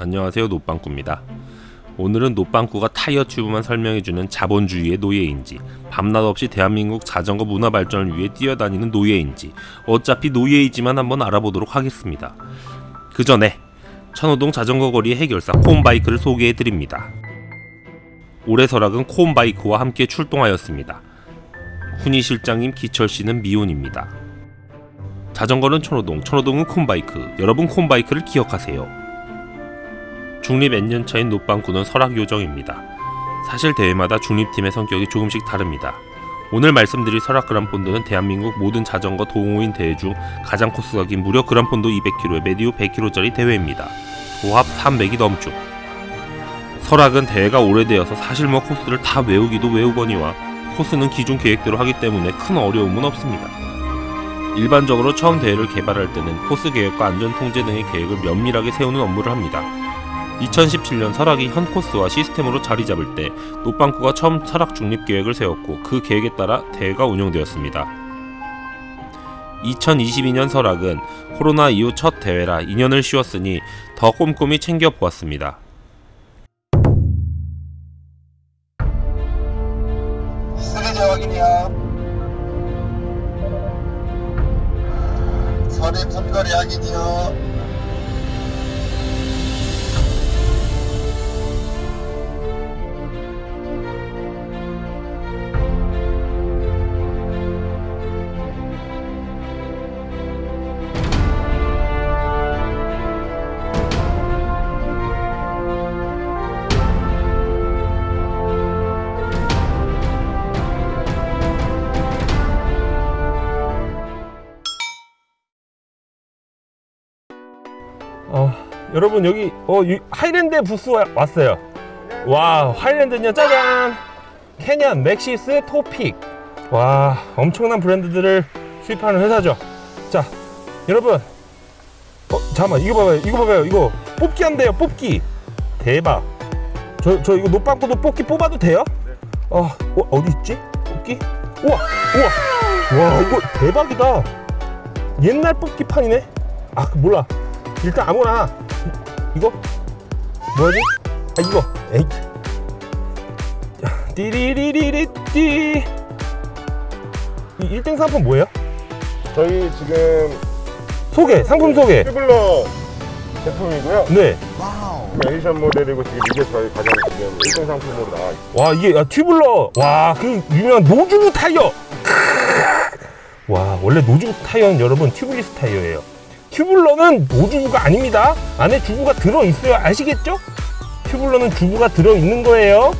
안녕하세요 노빵꾸입니다. 오늘은 노빵꾸가 타이어 튜브만 설명해주는 자본주의의 노예인지 밤낮 없이 대한민국 자전거 문화 발전을 위해 뛰어다니는 노예인지 어차피 노예이지만 한번 알아보도록 하겠습니다. 그 전에 천호동 자전거 거리의 해결사 콤바이크를 소개해드립니다. 올해 설악은 콤바이크와 함께 출동하였습니다. 훈이 실장님 기철씨는 미혼입니다. 자전거는 천호동, 천호동은 콤바이크. 여러분 콤바이크를 기억하세요 중립 N년차인 노빵꾸는 설악 요정입니다. 사실 대회마다 중립팀의 성격이 조금씩 다릅니다. 오늘 말씀드릴 설악 그란폰도는 대한민국 모든 자전거 동호인 대회 중 가장 코스가 긴 무려 그란폰도 200km의 메디오 100km짜리 대회입니다. 도합 300이 넘죠. 설악은 대회가 오래되어서 사실 뭐 코스를 다 외우기도 외우거니와 코스는 기존 계획대로 하기 때문에 큰 어려움은 없습니다. 일반적으로 처음 대회를 개발할 때는 코스 계획과 안전 통제 등의 계획을 면밀하게 세우는 업무를 합니다. 2017년 설악이 현 코스와 시스템으로 자리 잡을 때 노빵꾸가 처음 설악 중립 계획을 세웠고 그 계획에 따라 대회가 운영되었습니다. 2022년 설악은 코로나 이후 첫 대회라 2년을 쉬었으니 더 꼼꼼히 챙겨보았습니다. 쓰레기 확인이야. 선임 삼거리 확인이요. 여러분 여기 어, 유- 하이랜드 부스 와- 왔어요. 와, 하이랜드는요, 짜잔! Canyon, Maxxis, Topeak. 와, 엄청난 브랜드들을 수입하는 회사죠. 자, 여러분. 어, 잠깐만, 이거 봐봐요. 이거 봐봐요. 이거 뽑기 한대요, 뽑기. 대박. 저, 저 이거 노빵꾸도 뽑기 뽑아도 돼요? 어, 어, 어디 있지? 뽑기? 우와, 우와. 와, 이거 대박이다. 옛날 뽑기판이네? 아, 그 몰라. 일단 아무나 이거 뭐지? 아 이거 에이 띠리리리리띠 이 1등 상품 뭐예요? 저희 지금 소개 상품 소개 tubular 제품이고요. 네. 에디션 모델이고 지금 이게 저희 가장 지금 1등 상품으로 나와 있어요. 와 이게 야, tubular 와 그 유명한 no tube 타이어 크으. 와 원래 no tube 타이어는 여러분 tubeless 타이어예요 tubular는 no tube가 아닙니다. 안에 튜브가 들어있어요. 아시겠죠? tubular는 튜브가 들어있는 거예요.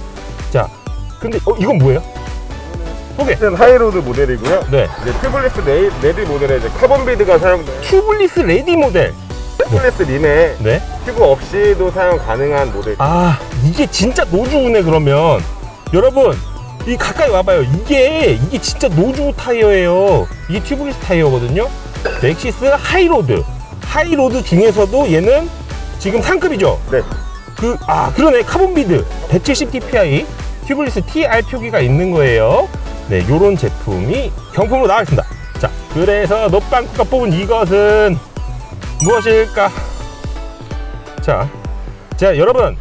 자 근데 어 이건 뭐예요? 소개 High Road 모델이고요. 네. 이제 tubeless 레이, ready 모델에 이제 carbon bead가 사용된 tubeless ready 모델. tubeless rim에 네. 튜브 없이도 사용 가능한 모델. 아 이게 진짜 노즈우네 그러면. 여러분 이 가까이 와봐요. 이게 이게 진짜 노즈우 타이어예요. 이게 tubeless 타이어거든요 Maxxis High Road. High Road 중에서도 얘는 지금 상급이죠? 네. 그 아 그러네. carbon bead. 170 TPI tubeless TR 표기가 있는 거예요. 네 요런 제품이 경품으로 나와있습니다. 자 그래서 노빵꾸가 뽑은 이것은 무엇일까? 자, 자 여러분.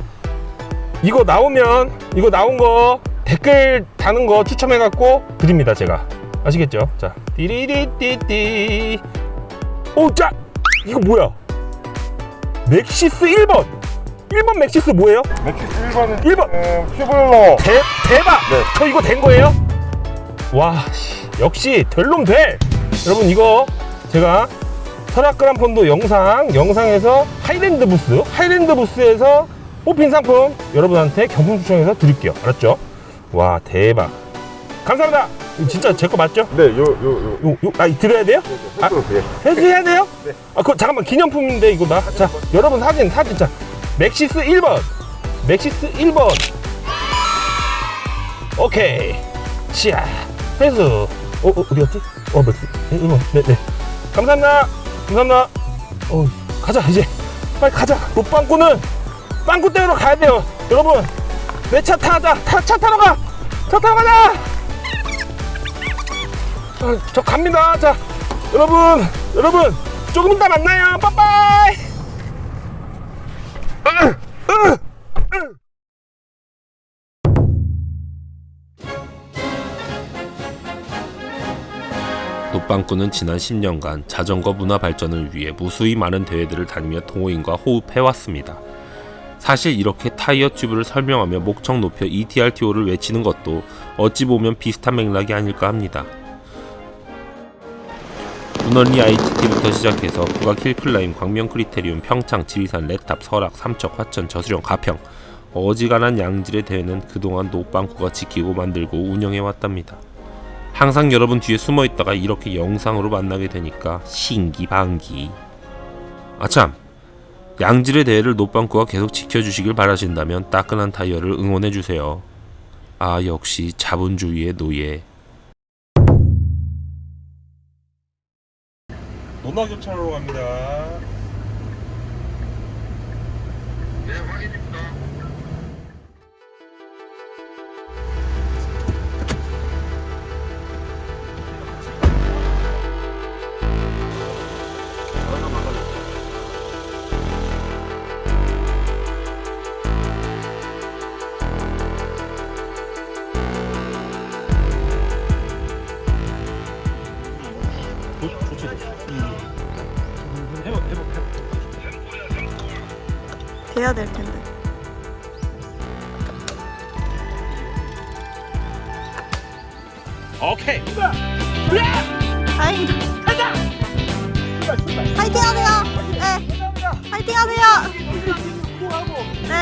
이거 나오면 이거 나온 거 댓글 다는 거 추첨해 갖고 드립니다 제가 아시겠죠? 자 띠리리띠띠 오 자 이거 뭐야 Maxxis 1번 1번 Maxxis 뭐예요? Maxxis 1번은 1번. tubular 대, 대박 네. 저 이거 된 거예요? 와 씨, 역시 될놈 돼 여러분 이거 제가 설악 그란폰도 영상 영상에서 하이랜드 부스 하이랜드 부스에서 뽑힌 상품 여러분한테 경품 추첨해서 드릴게요 알았죠? 와 대박 감사합니다 진짜 제 거 맞죠? 네, 요, 요, 요. 요, 요, 아, 드려야 돼요? 아. 아, 네. 회수해야 돼요? 네. 아, 그 잠깐만 기념품인데 이거 나. 자, 여러분 사진 사진 자. Maxxis 1번. Maxxis 1번. 오케이. 자, 회수. 어, 어 어디 갔지? 어, Maxxis 1번. 네, 네. 감사합니다. 감사합니다. 어, 가자 이제. 빨리 가자. 노빵꾸는 빵꾸 떼우러 가야 돼요. 여러분, 내 차 타자. 타, 차 타러 가. 차 타러 가자. 아, 저 갑니다. 자, 여러분, 여러분, 조금 이따 만나요. 빠빠이. 노빵꾸는 지난 10년간 자전거 문화 발전을 위해 무수히 많은 대회들을 다니며 동호인과 호흡해왔습니다. 사실 이렇게 타이어 튜브를 설명하며 목청 높여 ETRTO를 외치는 것도 어찌 보면 비슷한 맥락이 아닐까 합니다. 문헌리 ITT부터 시작해서 국악 hill climb, 광명 criterium, 평창, 지리산, 레탑, 설악, 삼척, 화천, 저수령, 가평 어지간한 양질의 대회는 그동안 노빵꾸가 지키고 만들고 운영해왔답니다. 항상 여러분 뒤에 숨어 있다가 이렇게 영상으로 만나게 되니까 신기반기. 아참, 양질의 대회를 노빵꾸가 계속 지켜주시길 바라신다면 따끈한 타이어를 응원해주세요. 아 역시 자본주의의 노예. 논화교차로 갑니다. 돼야 될 텐데. 오케이. 파이팅! 가자! 파이팅 하세요! 네. 파이팅 하세요! 네.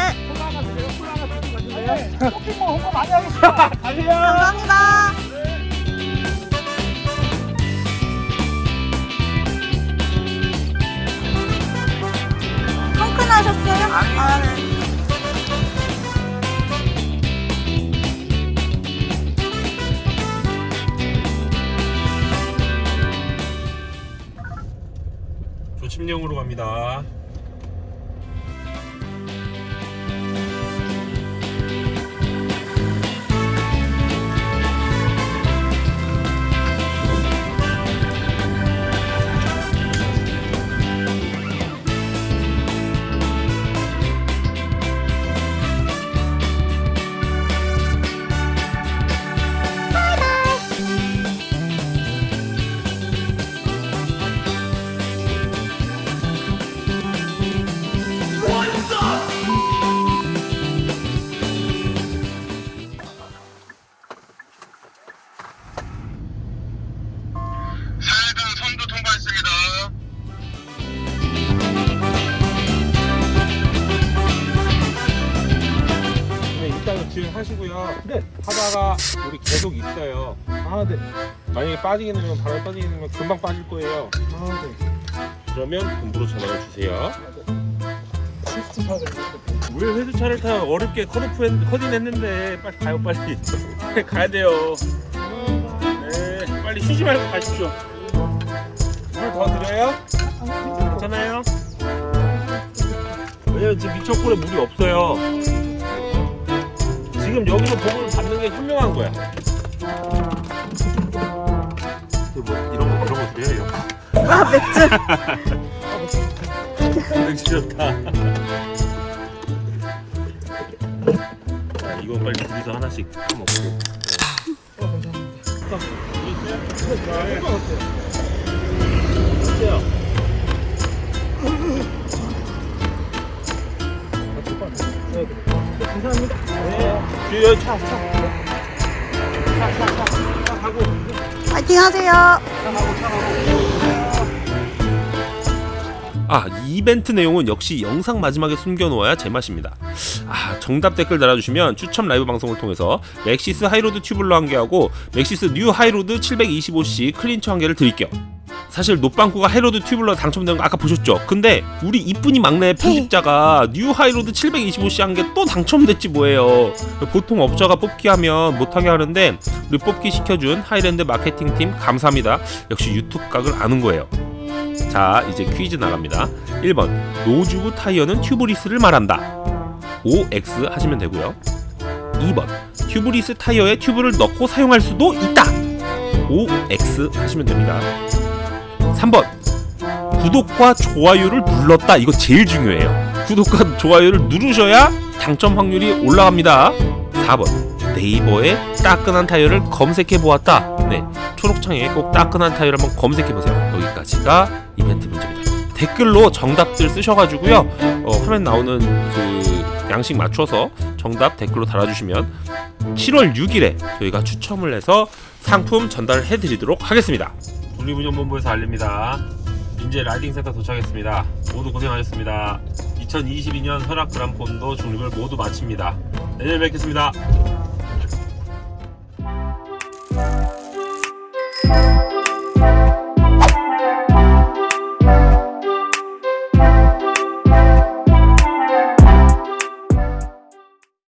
감사합니다. 갑니다. 하시고요. 네. 하다가 우리 계속 있어요. 아, 네. 만약에 빠지게 되면 바로 빠지게 되면 금방 빠질 거예요. 아, 네. 그러면 본부로 전화를 주세요. 왜 회수차를 타 어렵게 컷오프 했, 커딘 했는데 빨리 가요 빨리 가야 돼요 네 빨리 쉬지 말고 가십시오 물더 드려요? 괜찮아요? 왜냐면 지금 미천골에 물이 없어요 지금 여기서 보고를 받는 게 현명한 거야. 뭐 이런 거 이런 거 드려요. 아, 맥주. 맥주 좋다. 자, 이건 빨리 둘이서 하나씩 먹고. 어때요? 감사합니다. 네. 차, 차. 차, 차, 차. 차 가고. 파이팅 하세요. 아, 이 이벤트 내용은 역시 영상 마지막에 숨겨놓아야 제맛입니다. 아, 정답 댓글 달아주시면 추첨 라이브 방송을 통해서 Maxxis High Road tubular 한 개하고 Maxxis New High Road 725C clincher 한 개를 드릴게요. 사실 노빵꾸가 High Road tubular 당첨된 거 아까 보셨죠? 근데 우리 이쁜이 막내 편집자가 New High Road 725C 한 개 또 당첨됐지 뭐예요. 보통 업자가 뽑기 하면 못하게 하는데 우리 뽑기 시켜준 하이랜드 마케팅팀 감사합니다. 역시 유튜브 각을 아는 거예요. 자 이제 퀴즈 나갑니다 1번 노즈우 타이어는 tubeless를 말한다 OX 하시면 되고요 2번 tubeless 타이어에 튜브를 넣고 사용할 수도 있다 OX 하시면 됩니다 3번 구독과 좋아요를 눌렀다 이거 제일 중요해요 구독과 좋아요를 누르셔야 당첨 확률이 올라갑니다. 4번 네이버에 따끈한 타이어를 검색해 보았다. 네, 초록창에 꼭 따끈한 타이어를 한번 검색해 보세요. 여기까지가 이벤트 문제입니다. 댓글로 정답들 쓰셔가지고요. 어, 화면 나오는 그 양식 맞춰서 정답 댓글로 달아주시면 7월 6일에 저희가 추첨을 해서 상품 전달을 해드리도록 하겠습니다. 국립운영본부에서 알립니다. 인제 라이딩센터 도착했습니다. 모두 고생하셨습니다. 2022년 설악 그란폰도 중립을 모두 마칩니다. 내년에 뵙겠습니다.